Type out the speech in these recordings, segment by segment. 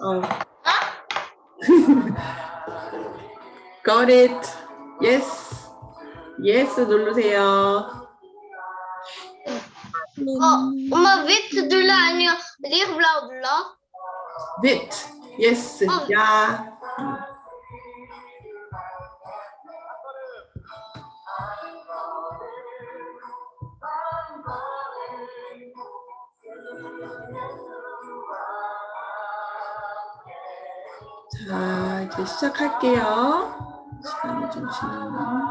어. Got it. Yes. Yes 누르세요. 어, 엄마 위트 눌러 아니요 리블라 눌러? Bit. Yes. 어. 야. 이제 시작할게요. 시간이 좀 지나면.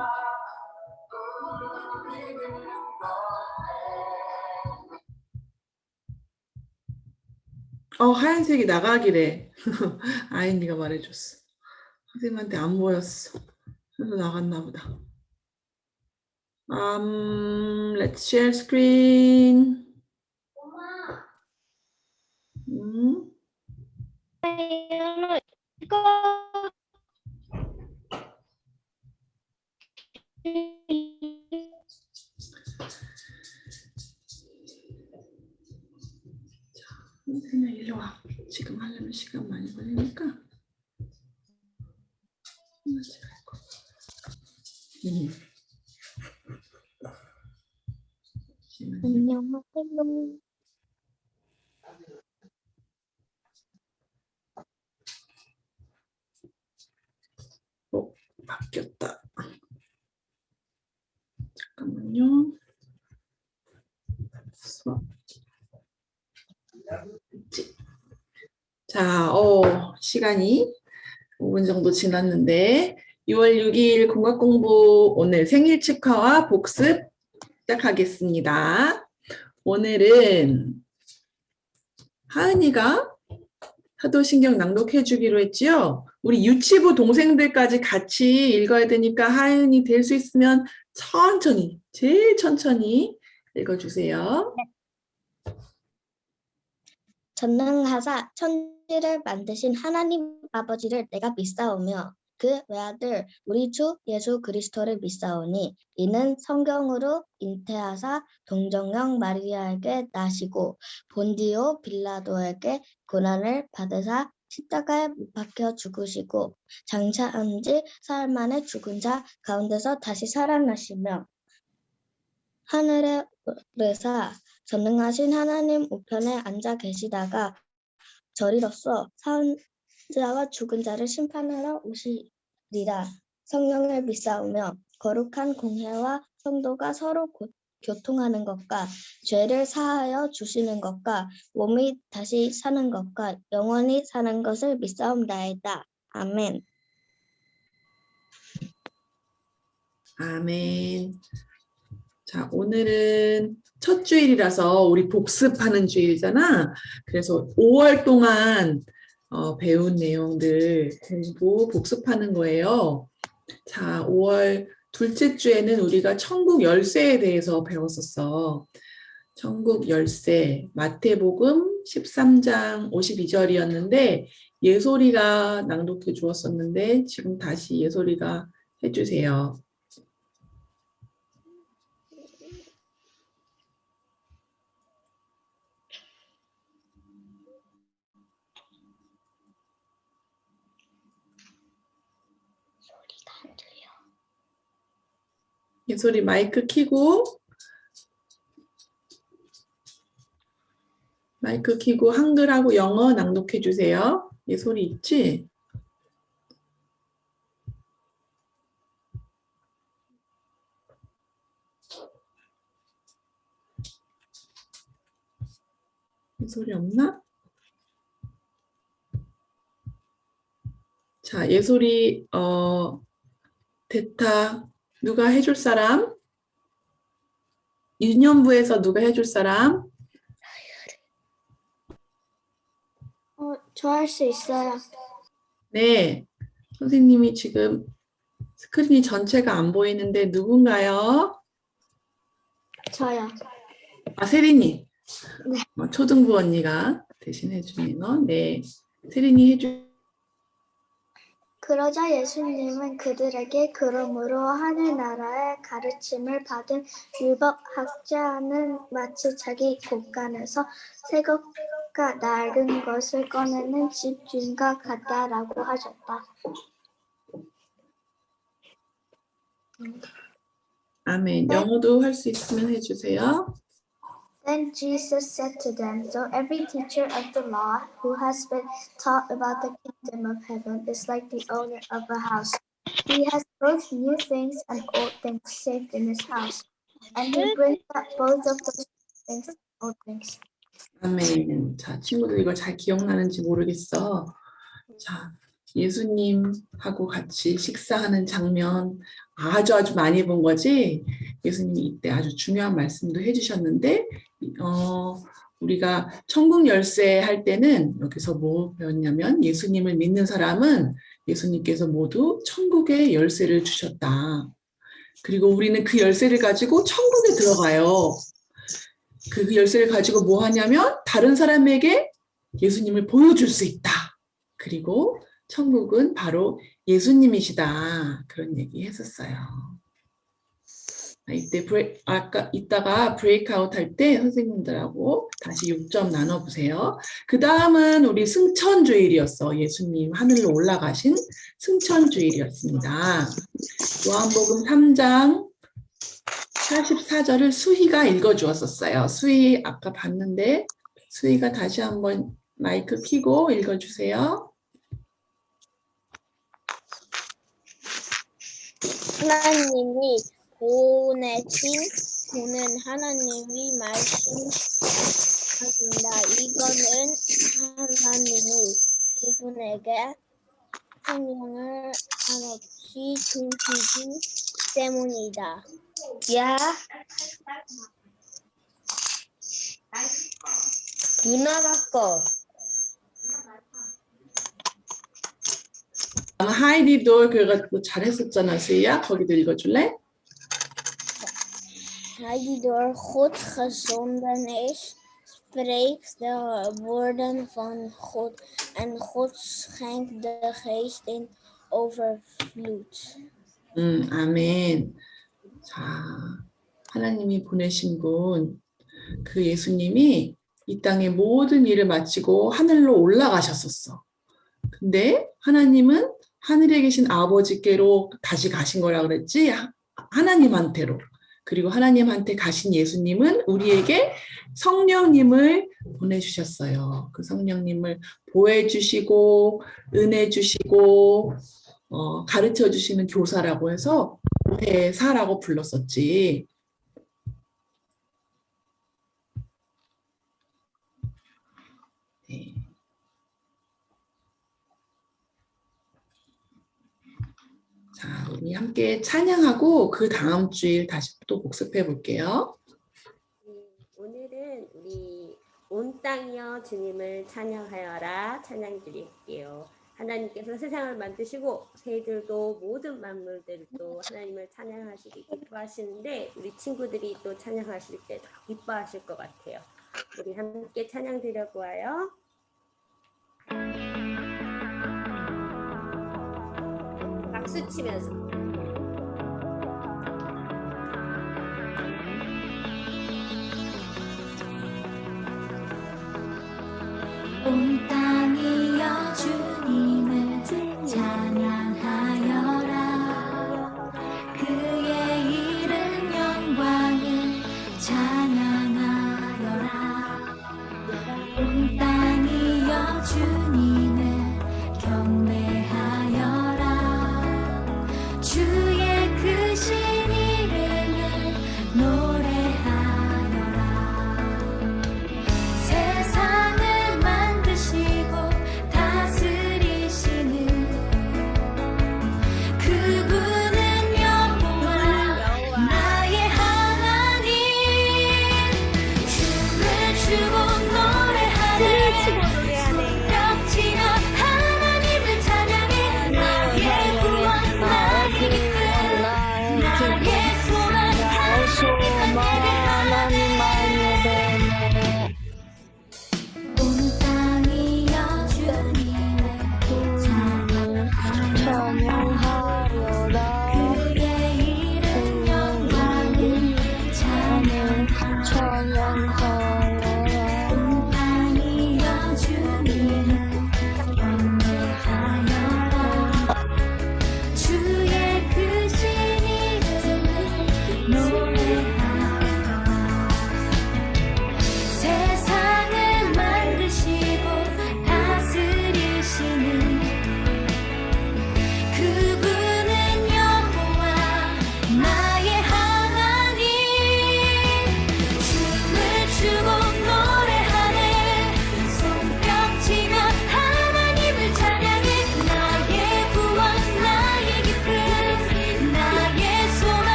어, 하얀색이 나가기래. 아이니가 말해줬어. 선생님한테 안 보였어. 그래서 나갔나 보다. Um, let's share screen. 음, 선생님 일로 와. 지금 하려면 시간 많이 걸리니까. 하나씩 할 거. 음. 잠시만요. 안녕하세요. 바뀌었다. 잠깐만요. 수업. 있지? 자, 어, 시간이 5분 정도 지났는데 6월 6일 공학 공부 오늘 생일 축하와 복습 시작하겠습니다. 오늘은 하은이가 사도신경 낭독해 주기로 했지요. 우리 유치부 동생들까지 같이 읽어야 되니까 하은이 될 수 있으면 천천히, 제일 천천히 읽어주세요. 전능하사 천지를 만드신 하나님 아버지를 내가 믿사오며 그 외아들 우리 주 예수 그리스도를 믿사오니 이는 성경으로 잉태하사 동정령 마리아에게 나시고 본디오 빌라도에게 고난을 받으사 십자가에 못 박혀 죽으시고 장차한 지 사흘 만에 죽은 자 가운데서 다시 살아나시며 하늘에 오르사 전능하신 하나님 우편에 앉아 계시다가 저리로서 사자와 죽은 자를 심판하러 오시리라. 성령을 믿사오며 거룩한 공회와 성도가 서로 고- 교통하는 것과 죄를 사하여 주시는 것과 몸이 다시 사는 것과 영원히 사는 것을 믿사옵나이다. 아멘. 아멘. 자, 오늘은 첫 주일이라서 우리 복습하는 주일이잖아. 그래서 5월 동안 어, 배운 내용들 공부, 복습하는 거예요. 자, 5월 둘째 주에는 우리가 천국 열쇠에 대해서 배웠었어. 천국 열쇠, 마태복음 13장 52절이었는데 예솔이가 낭독해 주었었는데 지금 다시 예솔이가 해주세요. 예솔이 마이크 키고 마이크 키고 한글하고 영어 낭독해 주세요. 예솔이 있지? 예솔이 없나? 자, 예솔이 어 대타 누가 해줄 사람? 유년부에서 누가 해줄 사람? 어, 저 할 수 있어요. 네, 선생님이 지금 스크린이 전체가 안 보이는데 누군가요? 저요. 아, 세린이. 네. 어, 초등부 언니가 대신 해주네요. 네, 세린이 해주. 그러자 예수님은 그들에게 그러므로 하늘나라의 가르침을 받은 율법학자는 마치 자기 곳간에서 새것가 낡은 것을 꺼내는 집주인과 같다라고 하셨다. 아멘. 영어도 할 수 있으면 해주세요. Then Jesus said to them, So every teacher of the law who has been taught about the kingdom of heaven is like the owner of a house. He has both new things and old things saved in his house. And he brings up both of those things and old things. 아멘. 자, 친구들 이거 잘 기억나는지 모르겠어. 자, 예수님하고 같이 식사하는 장면 아주 아주 많이 본 거지? 예수님이 이때 아주 중요한 말씀도 해주셨는데, 어, 우리가 천국 열쇠 할 때는 여기서 뭐 배웠냐면 예수님을 믿는 사람은 예수님께서 모두 천국의 열쇠를 주셨다. 그리고 우리는 그 열쇠를 가지고 천국에 들어가요. 그 열쇠를 가지고 뭐 하냐면 다른 사람에게 예수님을 보여줄 수 있다. 그리고 천국은 바로 예수님이시다. 그런 얘기 했었어요. 아, 이때 브레, 아까 이따가 브레이크아웃 할 때 선생님들하고 다시 6점 나눠보세요. 그 다음은 우리 승천주일이었어. 예수님 하늘로 올라가신 승천주일이었습니다. 요한복음 3장 44절을 수희가 읽어주었었어요. 수희 아까 봤는데 수희가 다시 한번 마이크 켜고 읽어주세요. 하나님이 보내신 보는 하나님이 말씀하신다. 이거는 하나님이 그분에게 성령을 한없이 주시기 때문이다. 야. 누나가 거. 하이디도 그래가지고 잘했었잖아, 수희야. 거기도 읽어줄래? Door God gezonden is, spreekt de woorden van God en God schenkt de geest in overvloed. 음, 아멘. 자, 하나님이 보내신 분, 그 예수님이 이 땅의 모든 일을 마치고 하늘로 올라가셨었어. 근데 하나님은 하늘에 계신 아버지께로 다시 가신 거라 그랬지? 하- 하나님한테로. 그리고 하나님한테 가신 예수님은 우리에게 성령님을 보내주셨어요. 그 성령님을 보호해주시고, 은혜 주시고, 어, 가르쳐 주시는 교사라고 해서 교회사라고 불렀었지. 자, 우리 함께 찬양하고 그 다음 주일 다시 또 복습해 볼게요. 네, 오늘은 우리 온 땅이여 주님을 찬양하여라 찬양 드릴게요. 하나님께서 세상을 만드시고 새들도 모든 만물들도 하나님을 찬양하시기 기뻐하시는데 우리 친구들이 또 찬양하실 때 더 기뻐하실 것 같아요. 우리 함께 찬양 드려보아요. 박수 치면서. 온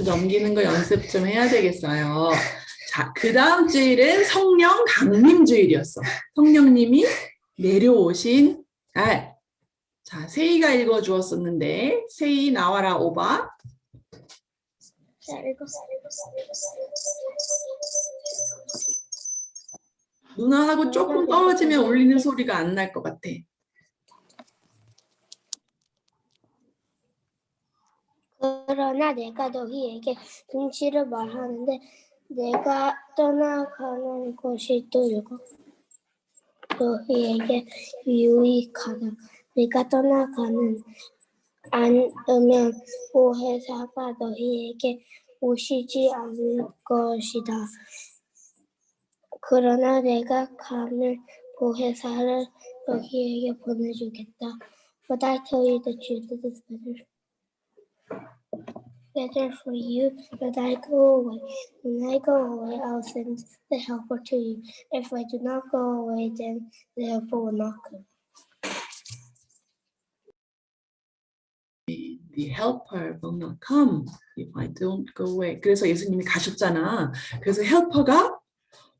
파워포인트 넘기는 거 연습 좀 해야 되겠어요. 자, 그 다음 주일은 성령 강림 주일이었어. 성령님이 내려오신 날. 자, 세이가 읽어주었었는데, 세이 나와라 오바. 자, 읽어. 누나하고 조금 떨어지면 울리는 소리가 안 날 것 같아. 그러나 내가 너희에게 진실을 말하는데 내가 떠나가는 것이 또 너희에게 유익하다. 내가 떠나가는 않으면 보혜사가 너희에게 오시지 않을 것이다. 그러나 내가 가면 보혜사를 너희에게 보내주겠다. But I tell you the truth, it is better better for you that I go away. When I go away, I'll send the helper to you. If I do not go away, then the helper will not come. The helper will not come if I don't go away. 그래서 예수님이 가셨잖아. 그래서 헬퍼가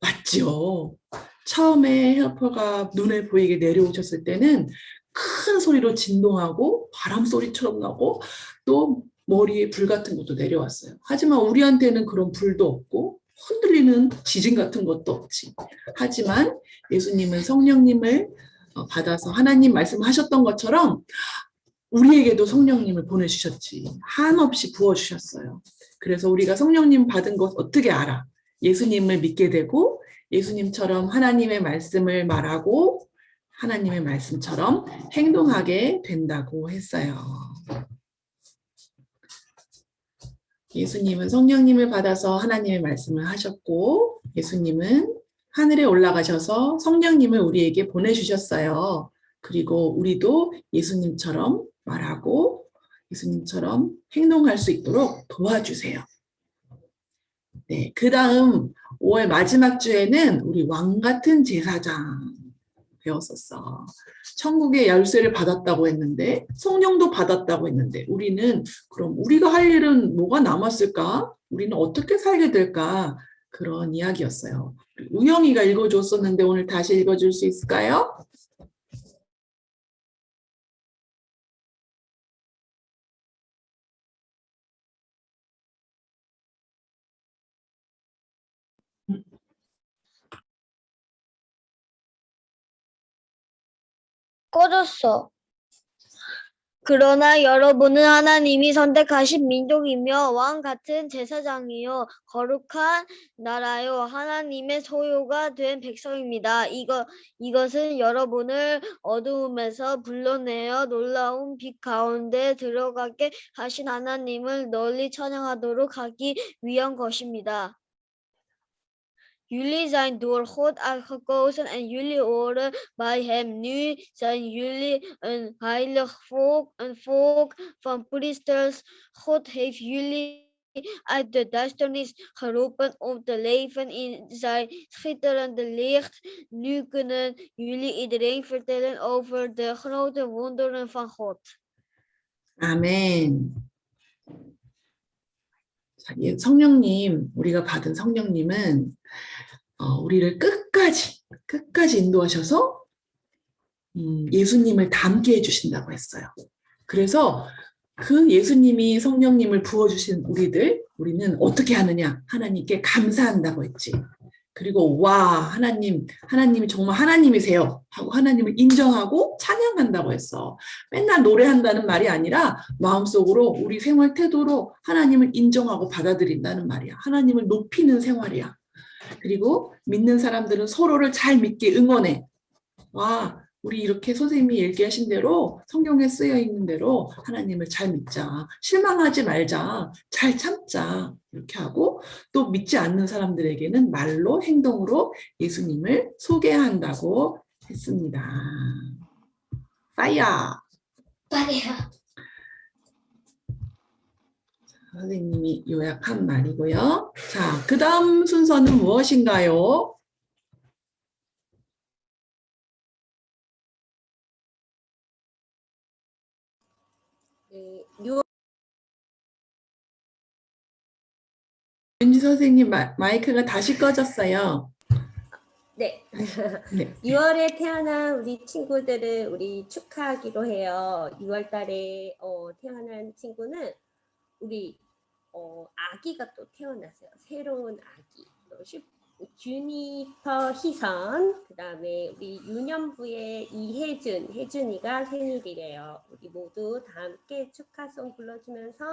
왔죠. 처음에 헬퍼가 눈에 보이게 내려오셨을 때는 큰 소리로 진동하고 바람 소리처럼 나고 또 머리에 불 같은 것도 내려왔어요. 하지만 우리한테는 그런 불도 없고 흔들리는 지진 같은 것도 없지. 하지만 예수님은 성령님을 어, 받아서 하나님 말씀하셨던 것처럼 우리에게도 성령님을 보내주셨지. 한없이 부어주셨어요. 그래서 우리가 성령님 받은 것 어떻게 알아? 예수님을 믿게 되고 예수님처럼 하나님의 말씀을 말하고 하나님의 말씀처럼 행동하게 된다고 했어요. 예수님은 성령님을 받아서 하나님의 말씀을 하셨고 예수님은 하늘에 올라가셔서 성령님을 우리에게 보내주셨어요. 그리고 우리도 예수님처럼 말하고 예수님처럼 행동할 수 있도록 도와주세요. 네, 그 다음 5월 마지막 주에는 우리 왕 같은 제사장 배웠었어. 천국의 열쇠를 받았다고 했는데 성령도 받았다고 했는데 우리는 그럼 우리가 할 일은 뭐가 남았을까? 우리는 어떻게 살게 될까? 그런 이야기였어요. 우영이가 읽어줬었는데 오늘 다시 읽어줄 수 있을까요? 꺼졌어. 그러나 여러분은 하나님이 선택하신 민족이며 왕 같은 제사장이요 거룩한 나라요 하나님의 소유가 된 백성입니다. 이거 이것은 여러분을 어두움에서 불러내어 놀라운 빛 가운데 들어가게 하신 하나님을 널리 찬양하도록 하기 위한 것입니다. Jullie zijn door God uitgekozen en jullie horen bij Hem. Nu zijn jullie een heilig volk, een volk van priesters. God heeft jullie uit de duisternis geroepen om te leven in zijn schitterende licht. Nu kunnen jullie iedereen vertellen over de grote wonderen van God. 아멘. 자, 예, 성령님, 우리가 받은 성령님은 어, 우리를 끝까지, 끝까지 인도하셔서 음, 예수님을 닮게 해주신다고 했어요. 그래서 그 예수님이 성령님을 부어주신 우리들, 우리는 어떻게 하느냐? 하나님께 감사한다고 했지. 그리고 와, 하나님, 하나님이 정말 하나님이세요. 하고 하나님을 인정하고 찬양한다고 했어. 맨날 노래한다는 말이 아니라 마음속으로 우리 생활 태도로 하나님을 인정하고 받아들인다는 말이야. 하나님을 높이는 생활이야. 그리고 믿는 사람들은 서로를 잘 믿게 응원해. 와, 우리 이렇게 선생님이 얘기하신 대로 성경에 쓰여 있는 대로 하나님을 잘 믿자. 실망하지 말자. 잘 참자. 이렇게 하고 또 믿지 않는 사람들에게는 말로 행동으로 예수님을 소개한다고 했습니다. 파이어! 선생님이 요약한 말이고요. 자, 그 다음 순서는 무엇인가요? 네, 6월 윤지 선생님 마, 마이크가 다시 꺼졌어요. 네. 네. 6월에 태어난 우리 친구들을 우리 축하하기로 해요. 6월 달에 어, 태어난 친구는 우리 어, 아기가 또 태어났어요. 새로운 아기. 주니퍼 희선, 그 다음에 우리 유년부의 이혜준, 혜준이가 생일이래요. 우리 모두 다 함께 축하송 불러주면서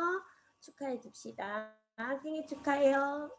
축하해 줍시다. 생일 축하해요.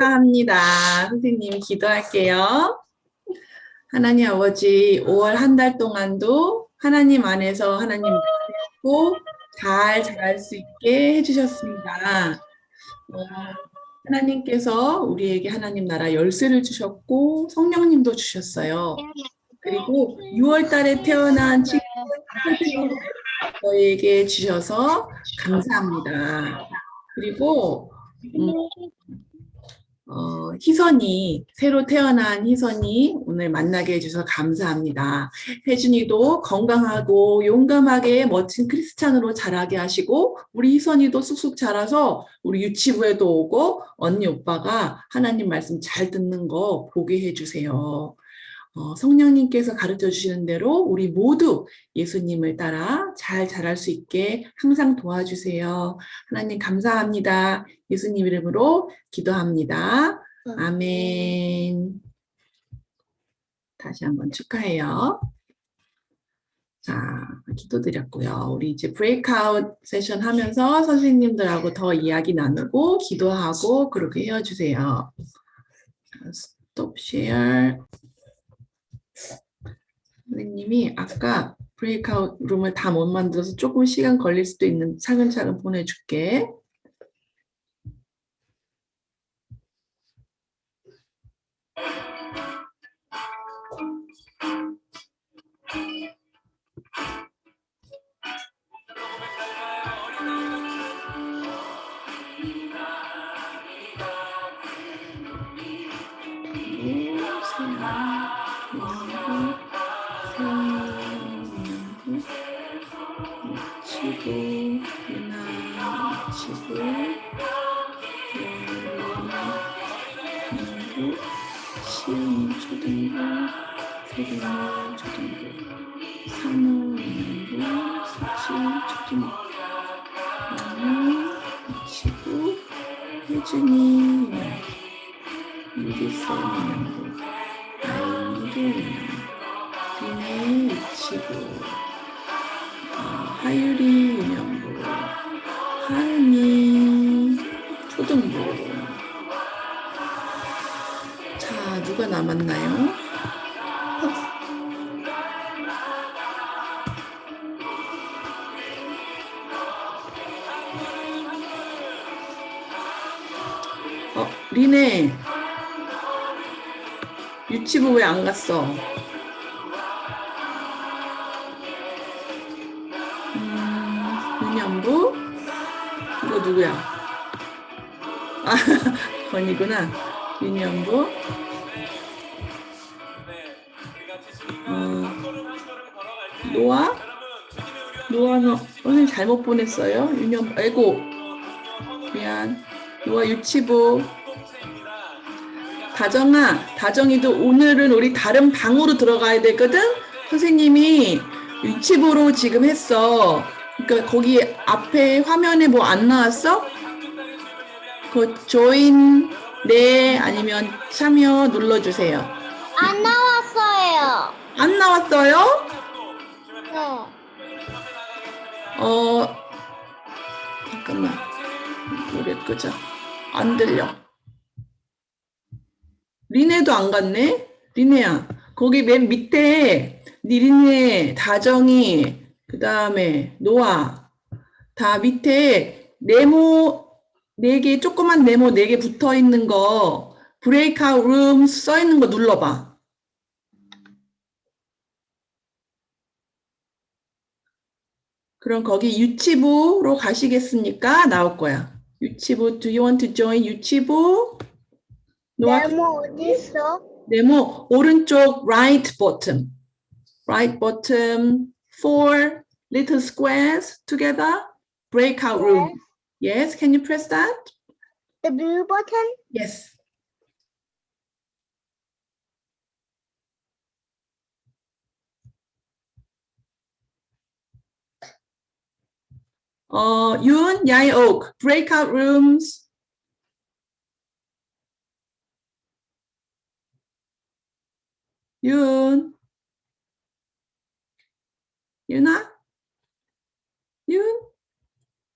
축하합니다. 선생님이 기도할게요. 하나님 아버지 5월 한 달 동안도 하나님 안에서 하나님 말씀고 잘 자랄 수 있게 해주셨습니다. 어, 하나님께서 우리에게 하나님 나라 열쇠를 주셨고 성령님도 주셨어요. 그리고 6월 달에 태어난 친구들 저희에게 주셔서 감사합니다. 그리고 음, 어, 희선이, 새로 태어난 희선이 오늘 만나게 해주셔서 감사합니다. 혜준이도 건강하고 용감하게 멋진 크리스찬으로 자라게 하시고, 우리 희선이도 쑥쑥 자라서 우리 유치부에도 오고, 언니, 오빠가 하나님 말씀 잘 듣는 거 보게 해주세요. 어, 성령님께서 가르쳐 주시는 대로 우리 모두 예수님을 따라 잘 자랄 수 있게 항상 도와주세요. 하나님 감사합니다. 예수님 이름으로 기도합니다. 아멘. 다시 한번 축하해요. 자, 기도드렸고요. 우리 이제 브레이크아웃 세션 하면서 선생님들하고 더 이야기 나누고 기도하고 그렇게 헤어주세요. 자, 스톱 쉐어. 선생님이 아까 브레이크아웃 룸을 다 못 만들어서 조금 시간 걸릴 수도 있는 차근차근 보내줄게. 미리스 영양부, 아이미르 영양부, 비네 위치부, 어, 하유리 영양부, 하은이 초등부. 자, 누가 남았나요? 리네. 유치부 왜 안 갔어? 음, 윤영부? 이거 누구야? 아, 건이구나. 윤영부. 어, 노아? 노아, 너, 선생님 잘못 보냈어요? 윤영, 아이고. 미안. 노아 유치부. 다정아, 다정이도 오늘은 우리 다른 방으로 들어가야 되거든? 선생님이 유치부로 지금 했어. 그러니까 거기 앞에 화면에 뭐 안 나왔어? 그 조인 네 아니면 참여 눌러주세요. 안 나왔어요. 안 나왔어요? 네. 어 잠깐만 노래 끄자. 안 들려. 리네도 안 갔네? 리네야 거기 맨 밑에 니리네 다정이 그 다음에 노아 다 밑에 네모 네 개 조그만 네모 네 개 붙어 있는 거 브레이크아웃 룸 써 있는 거 눌러봐. 그럼 거기 유치부로 가시겠습니까? 나올 거야. 유치부, do you want to join 유치부? 노아, 네모 어디 있어? 네모 오른쪽 right bottom. Right bottom, four little squares together. Breakout room. Yes, can you press that? The blue button? Yes. 어, 윤, 야이옥, breakout rooms. 윤. 윤아? 윤?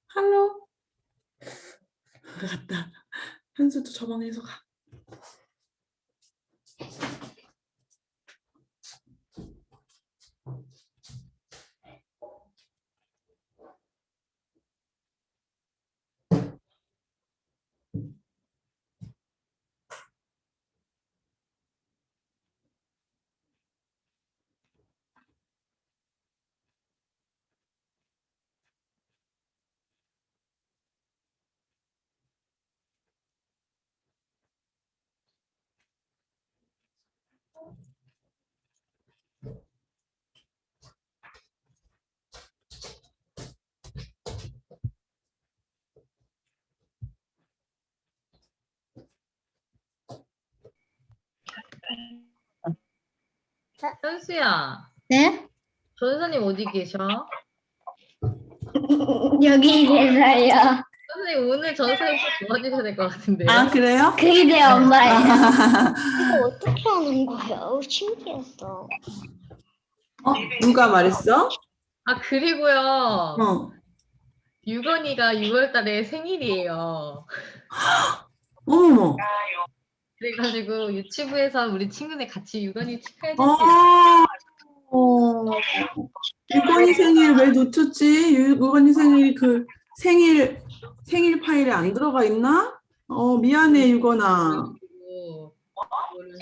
할로? 갔다. 현수도 저 방에서 가. 현수야, 네? 전사님 어디 계셔? 여기 계세요. 선생님 오늘 전사님 꼭 도와주셔야 될 것 같은데요. 아, 그래요? 그게 내 엄마예요. 이거 어떻게 하는 거예요? 신기했어. 어, 누가 말했어? 아 그리고요, 어. 유건이가 6월달에 생일이에요. 어머머. 그래가지고 유치부에서 우리 친구네 같이 유건이 축하해 어. 주세요. 어. 유건이 생일 왜 놓쳤지? 유- 유건이 생일 그 생일 생일 파일에 안 들어가 있나? 어, 미안해, 유건아. 그리고 이거를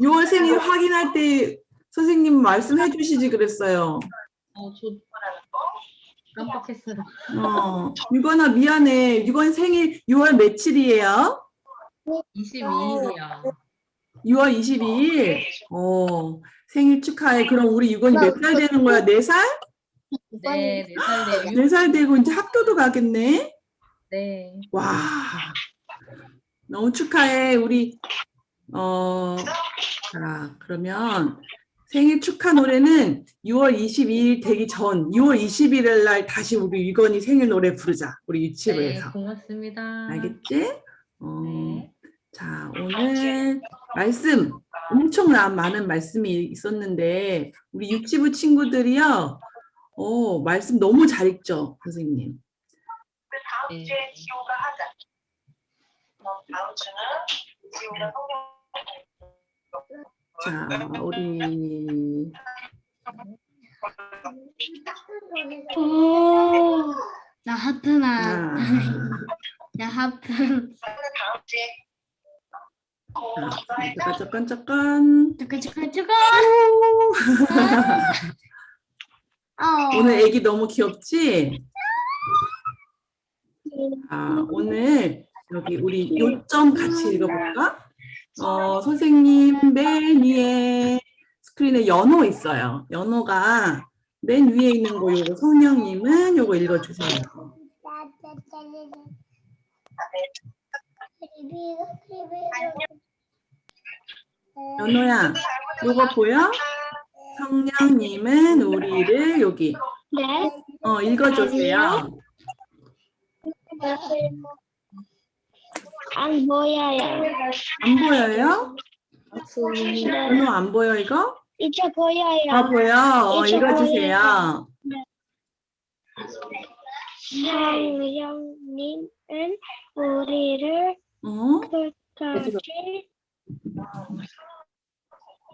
6월 생일 확인할 때 선생님 말씀해 주시지 그랬어요. 어, 저 깜빡했어요. 어, 유건아 미안해. 유건 생일 6월 며칠이에요? 22일이야. 6월 22일. 어, 생일 축하해. 그럼 우리 유건이 몇 살 되는 거야? 4살? 네, 4살 돼. 4살 되고 이제 학교도 가겠네? 네. 와. 너무 축하해. 우리 어, 자, 그러면 생일 축하 노래는 6월 22일 되기 전 6월 21일 날 다시 우리 유건이 생일 노래 부르자. 우리 네, 유치부에서. 고맙습니다. 알겠지? 어, 네. 자, 오늘 말씀 엄청난 많은 말씀이 있었는데 우리 유치부 친구들이요. 어, 말씀 너무 잘 읽죠, 선생님. 네. 자, 우리 오, 나 하트나. 아, 나 하트. 자, 잠깐 잠깐 잠깐. 잠깐, 잠깐, 잠깐. 어. 오늘 애기 너무 귀엽지? 아, 오늘 여기 우리 요점 같이 읽어볼까? 어, 선생님 맨 위에 스크린에 연호 있어요. 연호가 맨 위에 있는 거 요거 성령님은 요거 읽어주세요. 연호야, 요거 보여? 성령님은 우리를 여기 네. 어 읽어주세요. 안 보여요. 안 보여요? 네. 연호 안 보여 이거? 이제 보여요. 아 보여. 어, 읽어주세요. 성령님은 우리를 어? 끝까지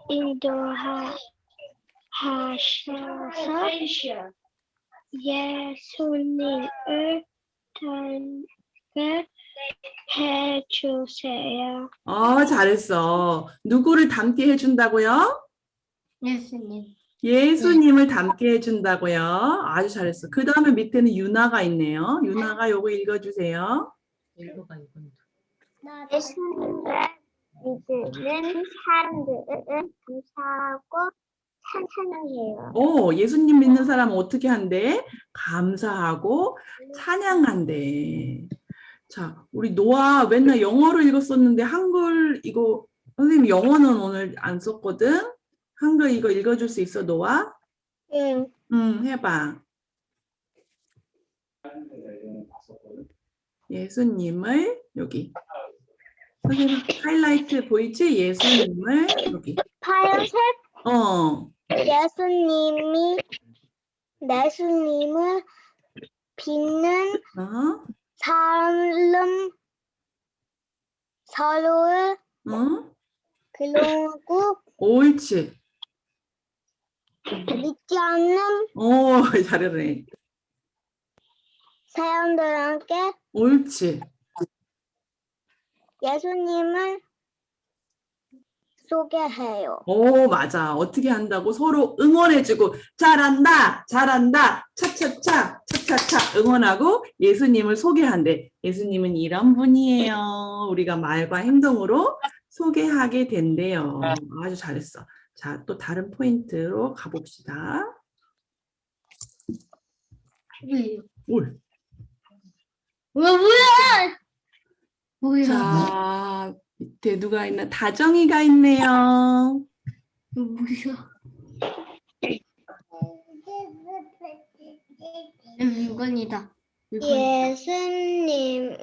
인도하셔서 예수님을 닮게 해주세요. 어 잘했어. 누구를 닮게 해준다고요? 예수님. 예수님을 닮게 해준다고요. 아주 잘했어. 그 다음에 밑에는 유나가 있네요. 유나가 요거 읽어주세요. 읽어봐. 예수님을 믿는 사람들은 감사하고 찬양해요. 오, 예수님 믿는 사람은 어떻게 한대? 감사하고 찬양한대. 자, 우리 노아 맨날 영어로 읽었었는데 한글 이거 선생님 영어는 오늘 안 썼거든. 한글 이거 읽어줄 수 있어, 노아? 응. 응, 해봐. 예수님을 여기. 선생님 하이라이트 보이지? 예수님을 여기. 파란색 어, 예수님이 예수님을 어, 사람 서로를 어, 그러고 옳지. 믿지 않는 오, 잘하네. 사람들에게 옳지. 예수님을 소개해요. 오, 맞아. 어떻게 한다고 서로 응원해주고 잘한다, 잘한다, 차차차, 차차차 응원하고 예수님을 소개한대. 예수님은 이런 분이에요. 우리가 말과 행동으로 소개하게 된대요. 아주 잘했어. 자, 또 다른 포인트로 가봅시다. 뭐야? 뭐야? 자, 밑에 누가 있나? 다정이가 있네요. 뭐야? 물건이다. 예수님을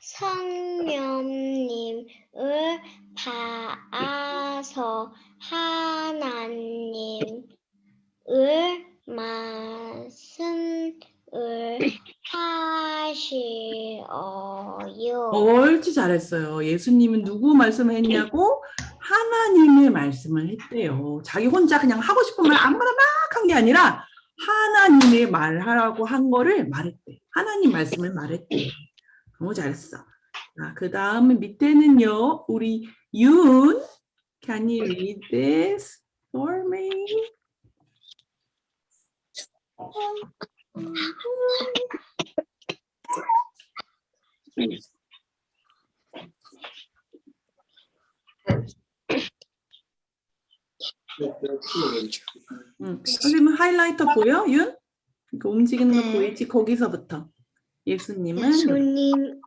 성령님을 봐서 하나님을 말씀을 하시어요. 옳지 잘했어요. 예수님은 누구 말씀을 했냐고? 하나님의 말씀을 했대요. 자기 혼자 그냥 하고 싶은 말 아무나 막 한 게 아니라 하나님의 말하라고 한 거를 말했대. 하나님 말씀을 말했대. 너무 잘했어. 자, 그 다음에 밑에는요. 우리 윤. Can you read this for me? 응. 선생님 하이라이터 보여? 윤? 이거 움직이는 거 네. 보이지? 거기서부터. 예수님은 예수님은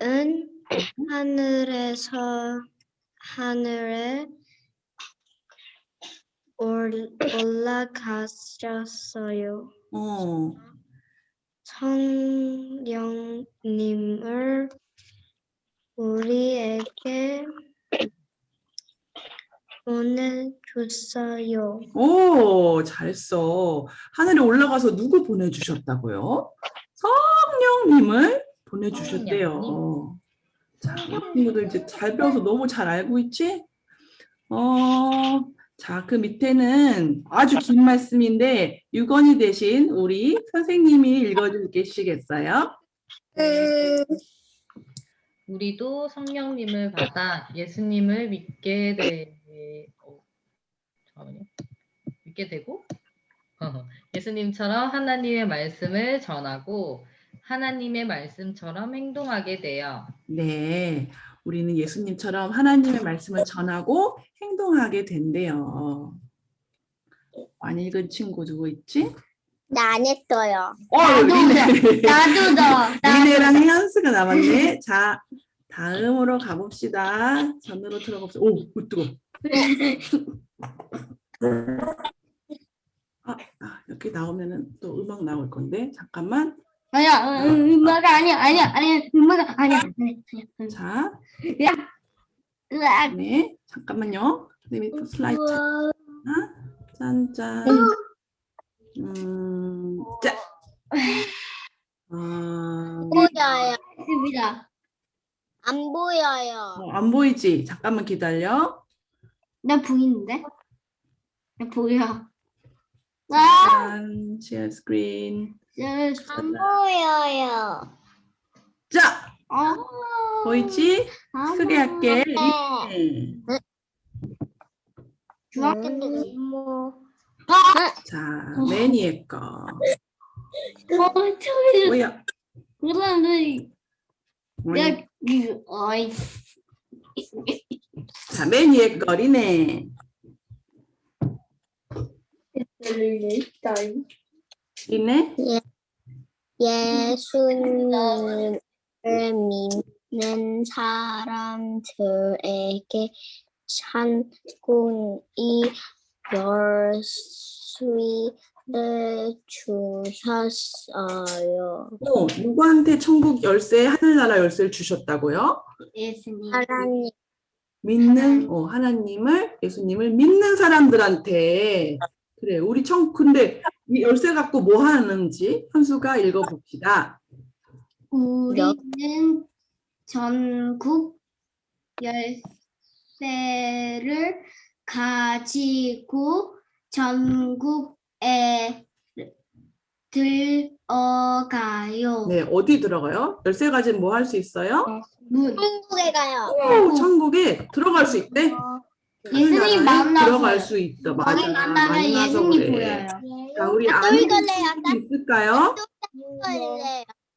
하늘에서 하늘에 올- 올라가셨어요. 어, 성령님을 우리에게 보내주어요. 오, 잘했어. 하늘에 올라가서 누구 보내주셨다고요? 성령님을 보내주셨대요. 자, 이 친구들 이제 잘 배워서 너무 잘 알고 있지? 어, 자, 그 밑에는 아주 긴 말씀인데 유건이 대신 우리 선생님이 읽어주시겠어요? 우리도 성령님을 받아 예수님을 믿게 되 어, 잠깐만요. 믿게 되고 예수님처럼 하나님의 말씀을 전하고 하나님의 말씀처럼 행동하게 되어 네, 우리는 예수님처럼 하나님의 말씀을 전하고 행동하게 된대요. 안 읽은 친구 누구 있지? 나 안 했어요. 어, 나도 리네. 나도 너. 리네랑 혜연스가 남았네. 자, 다음으로 가봅시다. 전으로 들어갑시다. 오, 오, 뜨거. 아, 아, 이렇게 나오면은 또 음악 나올 건데 잠깐만. 아니야, 음, 음악 아니야, 아니야, 아니야, 음악 아니야, 아니야, 아니야. 자, 으악. 네, 잠깐만요. 선생님이 또 슬라이드 하나, 짠 짠. 음, 자. 아, 보여요. 있습니다. 안 보여요. 어, 안 보이지? 잠깐만 기다려. 나 보이는데? 나 보여. 아, 짠, share screen. 안 보여요. 자, 아, 보이지? 아, 크게 할게. 네. 네. 좋아. 뭐 자, 맨 위에 거. 어, 뭐야? 그, 어이, 자, 맨 위에 거리네. 이네? 예수님을 믿는 사람들에게 찬군이 열쇠를 주셨어요. 어, 누구한테 천국 열쇠, 하늘나라 열쇠를 주셨다고요? 예수님. 하나님 믿는 어, 하나님을 예수님을 믿는 사람들한테 그래 우리 청 근데 이 열쇠 갖고 뭐 하는지 현수가 읽어봅시다. 우리는 전국 열쇠를 가지고 전국에 들어가요. 네 어디 들어가요? 열쇠 가지면 뭐 할 수 있어요? 문. 천국에 가요. 오, 천국에 들어갈 수 있대. 예수님 하늘나라에 만나서 들어갈 수 있다. 맞아. 거기 만나면 예수님 그래. 보여요. 자 우리 또안 읽은. 친구 있을까요?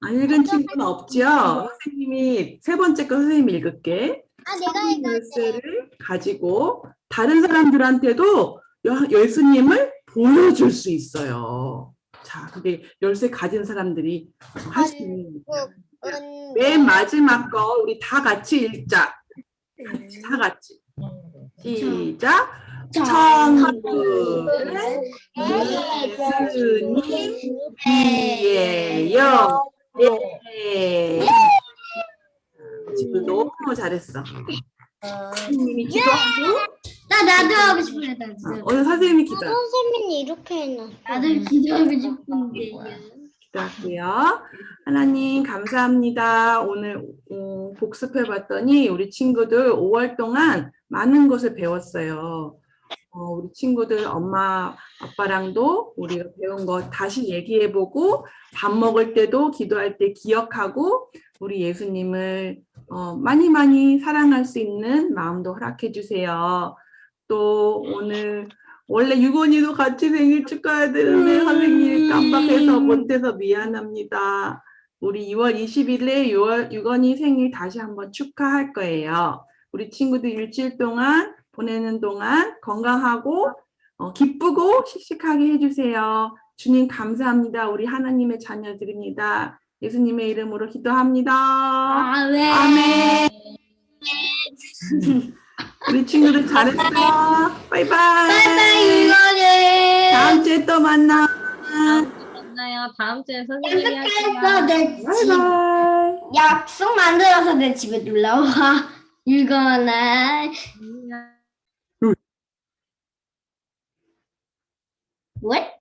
안 읽은 친구는 없죠? 선생님이 세 번째 거 선생님이 읽을게. 아 내가. 열쇠를 가지고 다른 사람들한테도 여- 예수님을 보여줄 수 있어요. 자, 그게 열쇠 가진 사람들이 할 수 있는. 맨 마지막 거 우리 다 같이 읽자. 같이 다 같이. 시작. 천국은 예수님 이에요. 예. 지금 너무 잘했어. 선생님이 기도하고 나 나도 하고 싶어요. 나 아, 진짜. 오늘 선생님이 기도 선생님이 이렇게 해놨어. 나도 기도하고 싶은데. 기도할게요. 하나님 감사합니다. 오늘 어, 복습해봤더니 우리 친구들 5월 동안 많은 것을 배웠어요. 어, 우리 친구들 엄마 아빠랑도 우리가 배운 거 다시 얘기해보고 밥 먹을 때도 기도할 때 기억하고 우리 예수님을 어, 많이 많이 사랑할 수 있는 마음도 허락해 주세요. 또 오늘 원래 유건이도 같이 생일 축하해야 되는데 선생님이 깜빡해서 못해서 미안합니다. 우리 2월 20일에 6월 유건이 생일 다시 한번 축하할 거예요. 우리 친구들 일주일 동안 보내는 동안 건강하고 어, 기쁘고 씩씩하게 해주세요. 주님 감사합니다. 우리 하나님의 자녀들입니다. 예수님의 이름으로 기도합니다. 아 왜? 아멘. 우리 친구들 잘했어. 바이바이. 바이바이 이거는. 다음 주에 또 만나. 만나요. 다음 주에 선생님이. 바이바이. 약속 만들어서 내 집에 놀러 와. 이거나. 안녕. 왜?